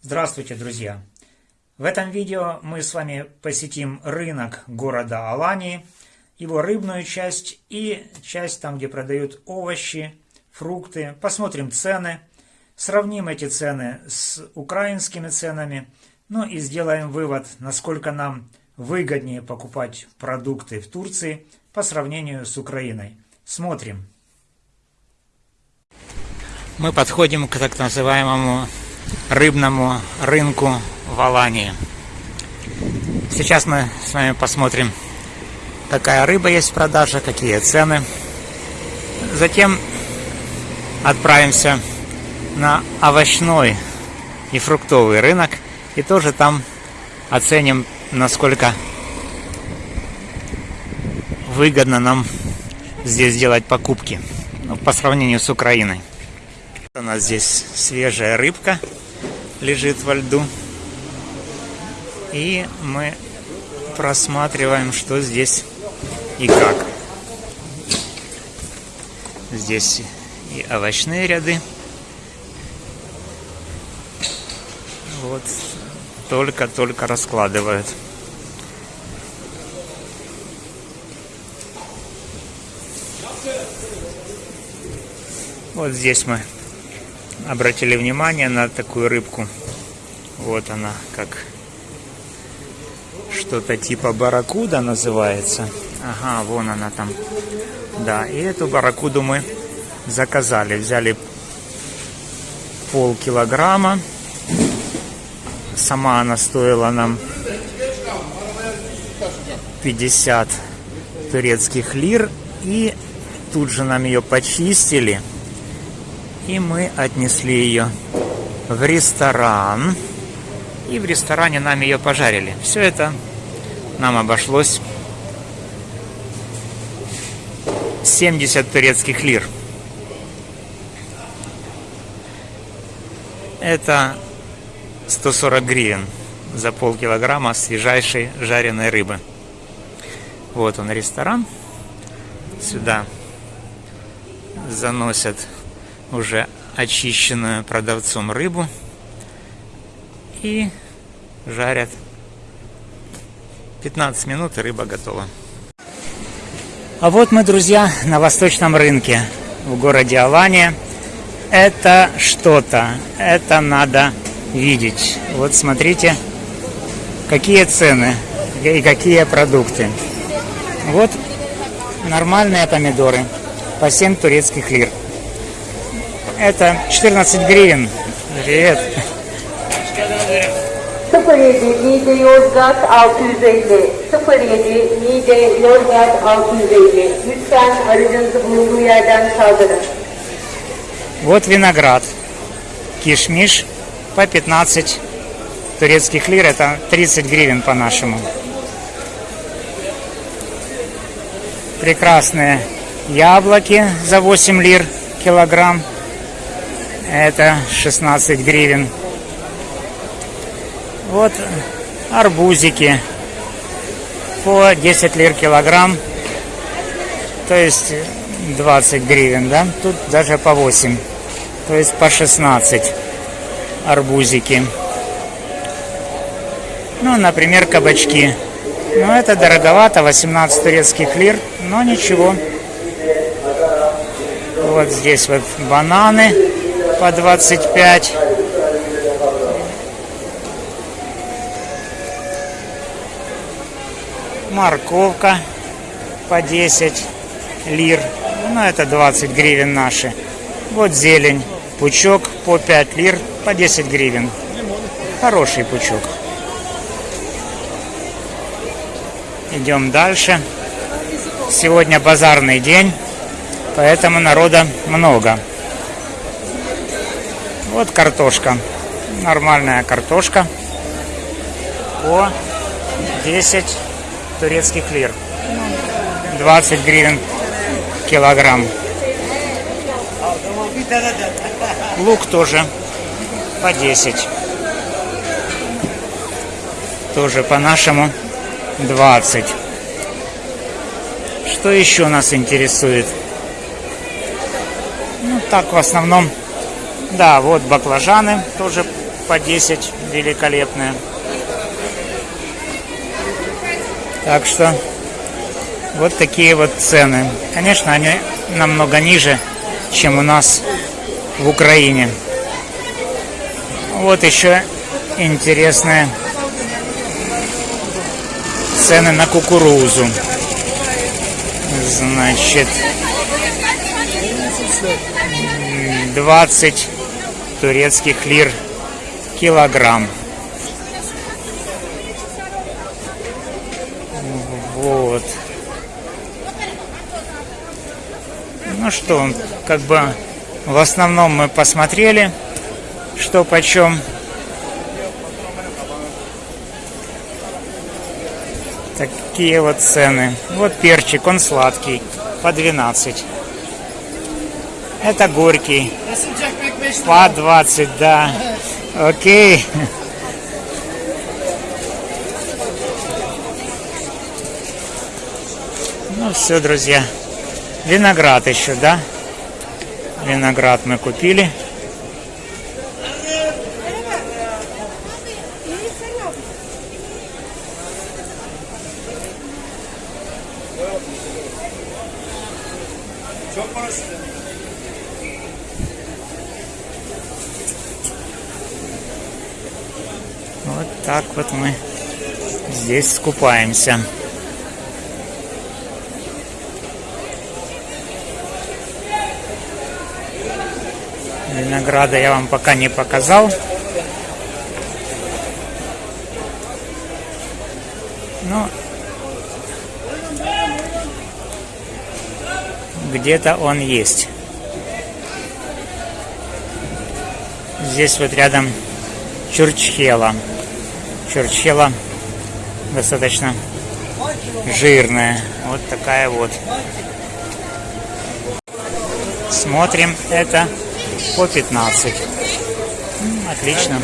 Здравствуйте, друзья! В этом видео мы с вами посетим рынок города Алании, его рыбную часть и часть там, где продают овощи, фрукты. Посмотрим цены, сравним эти цены с украинскими ценами, ну и сделаем вывод, насколько нам выгоднее покупать продукты в Турции по сравнению с Украиной. Смотрим. Мы подходим к так называемому рыбному рынку в Алании. Сейчас мы с вами посмотрим, какая рыба есть в продаже, какие цены. Затем отправимся на овощной и фруктовый рынок и тоже там оценим, насколько выгодно нам здесь делать покупки по сравнению с Украиной. У нас здесь свежая рыбка лежит во льду. И мы просматриваем, что здесь и как. Здесь и овощные ряды. Вот только-только раскладывают. Вот здесь мы обратили внимание на такую рыбку. Вот она, как что-то типа барракуда называется. Ага, вон она там. Да, и эту барракуду мы заказали. Взяли полкилограмма. Сама она стоила нам 50 турецких лир. И тут же нам ее почистили. И мы отнесли ее в ресторан. И в ресторане нам ее пожарили. Все это нам обошлось 70 турецких лир. Это 140 гривен за полкилограмма свежайшей жареной рыбы. Вот он ресторан. Сюда заносят уже очищенную продавцом рыбу и жарят 15 минут и рыба готова. А вот мы, друзья, на восточном рынке в городе Алания. Это что-то, это надо видеть. Вот смотрите, какие цены и какие продукты. Вот нормальные помидоры по 7 турецких лир. Это 14 гривен. Привет. 07 Niğde Yozgat 650 07 Niğde Yozgat 650 Lütfen aracınızı bulunduğu yerden kaldırın. Вот виноград. Кишмиш по 15 турецких лир. Это 30 гривен по-нашему. Прекрасные яблоки за 8 лир килограмм. Это 16 гривен. Вот арбузики по 10 лир килограмм. То есть 20 гривен, да? Тут даже по 8. То есть по 16 арбузики. Ну, например, кабачки. Ну, это дороговато, 18 турецких лир, но ничего. Вот здесь вот бананы по 25. Морковка по 10 лир. Ну, это 20 гривен наши. Вот зелень. Пучок по 5 лир, по 10 гривен. Хороший пучок. Идем дальше. Сегодня базарный день, поэтому народа много. Вот картошка. Нормальная картошка. По 10 турецких лир. 20 гривен килограмм. Лук тоже по 10. Тоже по-нашему 20. Что еще нас интересует? Ну, так в основном да, вот баклажаны тоже по 10 великолепные. Так что вот такие вот цены. Конечно, они намного ниже, чем у нас в Украине. Вот еще интересные цены на кукурузу. Значит, 20 турецких лир килограмм. Вот. Ну что, как бы в основном мы посмотрели, что почем. Такие вот цены. Вот перчик, он сладкий, по 12. Это горький, по 20, да. Окей. Ну все, друзья. Виноград еще, да? Виноград мы купили. Вот так вот мы здесь скупаемся. Винограда я вам пока не показал. Но где-то он есть. Здесь вот рядом чурчхела. Чурчхела достаточно жирная. Вот такая вот. Смотрим это по 15. М, Отлично.